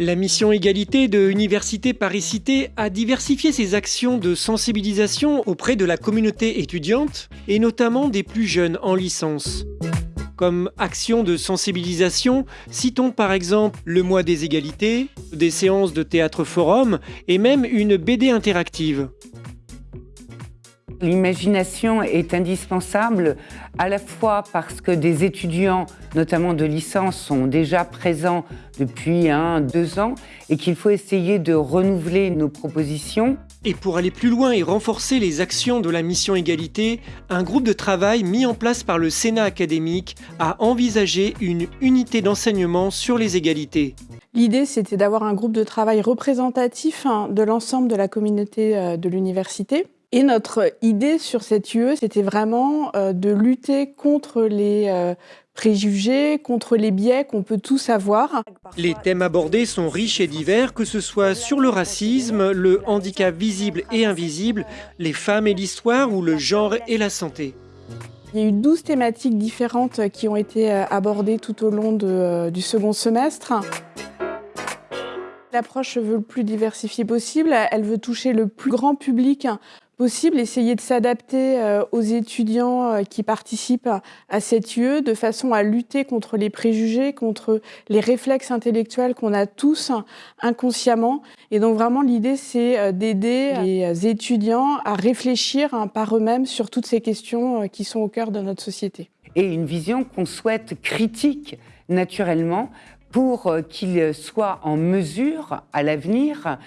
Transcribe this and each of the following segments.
La mission égalité de Université Paris-Cité a diversifié ses actions de sensibilisation auprès de la communauté étudiante et notamment des plus jeunes en licence. Comme action de sensibilisation, citons par exemple le mois des égalités, des séances de théâtre forum et même une BD interactive. L'imagination est indispensable à la fois parce que des étudiants, notamment de licence, sont déjà présents depuis un, deux ans et qu'il faut essayer de renouveler nos propositions. Et pour aller plus loin et renforcer les actions de la mission égalité, un groupe de travail mis en place par le Sénat académique a envisagé une unité d'enseignement sur les égalités. L'idée, c'était d'avoir un groupe de travail représentatif hein, de l'ensemble de la communauté euh, de l'université et notre idée sur cette UE, c'était vraiment euh, de lutter contre les euh, préjugés, contre les biais qu'on peut tous avoir. Les thèmes abordés sont riches et divers, que ce soit sur le racisme, le handicap visible et invisible, les femmes et l'histoire ou le genre et la santé. Il y a eu 12 thématiques différentes qui ont été euh, abordées tout au long du second semestre. L'approche veut le plus diversifiée possible, elle veut toucher le plus grand public possible, essayer de s'adapter euh, aux étudiants euh, qui participent à cette UE de façon à lutter contre les préjugés, contre les réflexes intellectuels qu'on a tous inconsciemment. Et donc vraiment l'idée c'est euh, d'aider les étudiants à réfléchir hein, par eux-mêmes sur toutes ces questions qui sont au cœur de notre société. Et une vision qu'on souhaite critique naturellement pour qu'ils soient en mesure à l'avenir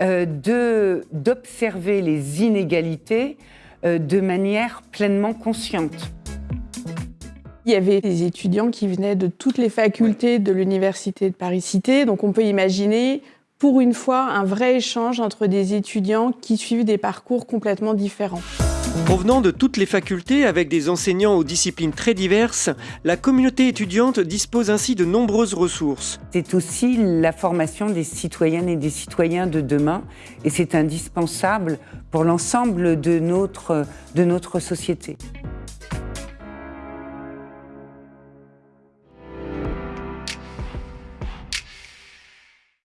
euh, d'observer les inégalités euh, de manière pleinement consciente. Il y avait des étudiants qui venaient de toutes les facultés de l'Université de Paris-Cité, donc on peut imaginer pour une fois un vrai échange entre des étudiants qui suivent des parcours complètement différents. Provenant de toutes les facultés avec des enseignants aux disciplines très diverses, la communauté étudiante dispose ainsi de nombreuses ressources. C'est aussi la formation des citoyennes et des citoyens de demain et c'est indispensable pour l'ensemble de notre, société.